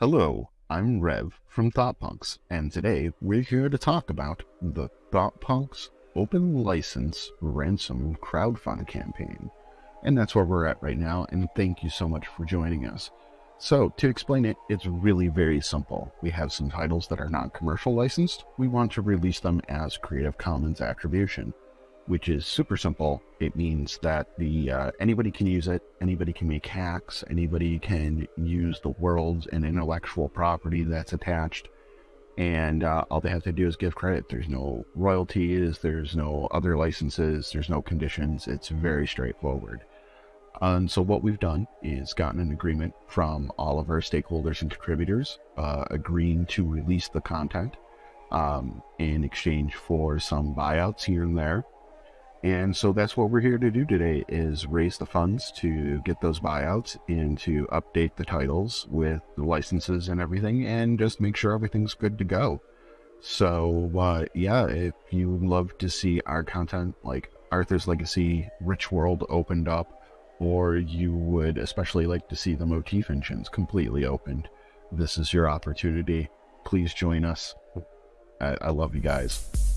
Hello, I'm Rev from ThoughtPunks, and today we're here to talk about the ThoughtPunks Open License Ransom crowdfund campaign. And that's where we're at right now, and thank you so much for joining us. So, to explain it, it's really very simple. We have some titles that are not commercial licensed. We want to release them as Creative Commons attribution which is super simple. It means that the uh, anybody can use it, anybody can make hacks, anybody can use the worlds and intellectual property that's attached, and uh, all they have to do is give credit. There's no royalties, there's no other licenses, there's no conditions. It's very straightforward. And so what we've done is gotten an agreement from all of our stakeholders and contributors, uh, agreeing to release the content um, in exchange for some buyouts here and there. And so that's what we're here to do today is raise the funds to get those buyouts and to update the titles with the licenses and everything and just make sure everything's good to go. So uh, yeah, if you love to see our content like Arthur's Legacy, Rich World opened up, or you would especially like to see the motif engines completely opened, this is your opportunity. Please join us. I, I love you guys.